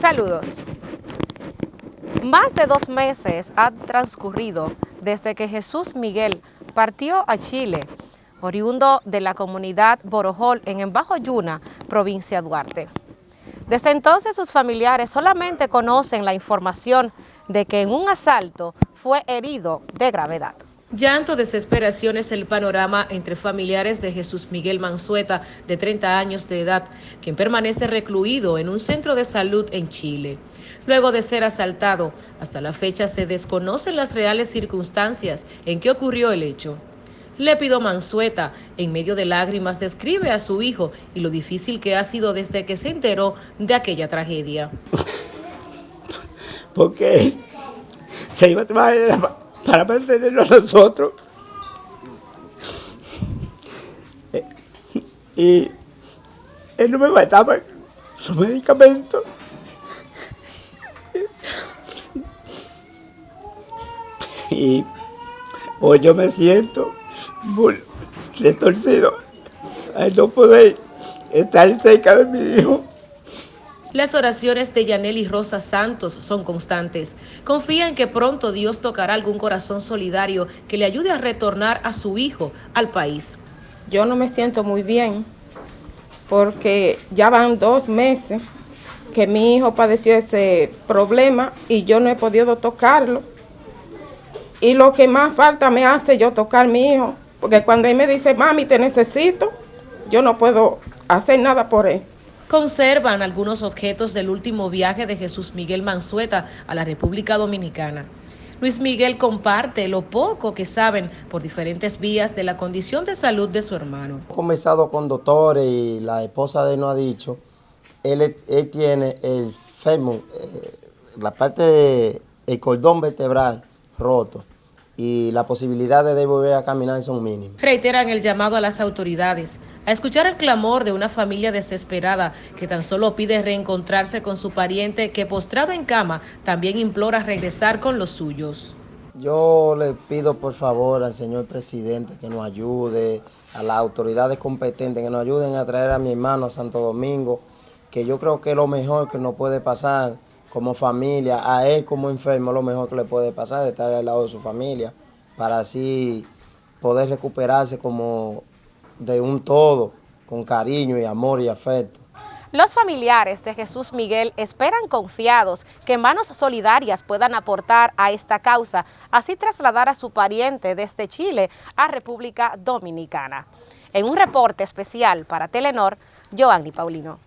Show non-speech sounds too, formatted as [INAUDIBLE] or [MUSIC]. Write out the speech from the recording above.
Saludos. Más de dos meses han transcurrido desde que Jesús Miguel partió a Chile, oriundo de la comunidad Borojol en Embajo Yuna, provincia Duarte. Desde entonces sus familiares solamente conocen la información de que en un asalto fue herido de gravedad. Llanto, desesperación es el panorama entre familiares de Jesús Miguel Mansueta, de 30 años de edad, quien permanece recluido en un centro de salud en Chile. Luego de ser asaltado, hasta la fecha se desconocen las reales circunstancias en que ocurrió el hecho. Lépido Mansueta, en medio de lágrimas, describe a su hijo y lo difícil que ha sido desde que se enteró de aquella tragedia. [LAUGHS] Porque se iba a trabajar para mantenernos nosotros. Y él no me mataba los medicamentos. Y hoy yo me siento muy retorcido al no poder estar cerca de mi hijo. Las oraciones de Yaneli Rosa Santos son constantes. Confía en que pronto Dios tocará algún corazón solidario que le ayude a retornar a su hijo al país. Yo no me siento muy bien porque ya van dos meses que mi hijo padeció ese problema y yo no he podido tocarlo. Y lo que más falta me hace yo tocar a mi hijo, porque cuando él me dice, mami, te necesito, yo no puedo hacer nada por él conservan algunos objetos del último viaje de Jesús Miguel Mansueta a la República Dominicana. Luis Miguel comparte lo poco que saben por diferentes vías de la condición de salud de su hermano. He conversado con doctores y la esposa de él nos ha dicho, él, tiene el fémur, eh, la parte del cordón vertebral roto y la posibilidad de volver a caminar son mínimas. Reiteran el llamado a las autoridades a escuchar el clamor de una familia desesperada que tan solo pide reencontrarse con su pariente que postrado en cama también implora regresar con los suyos. Yo le pido por favor al señor presidente que nos ayude, a las autoridades competentes que nos ayuden a traer a mi hermano a Santo Domingo, que yo creo que lo mejor que nos puede pasar como familia, a él como enfermo, lo mejor que le puede pasar es estar al lado de su familia, para así poder recuperarse como de un todo, con cariño y amor y afecto. Los familiares de Jesús Miguel esperan confiados que manos solidarias puedan aportar a esta causa, así trasladar a su pariente desde Chile a República Dominicana. En un reporte especial para Telenor, Joanny Paulino.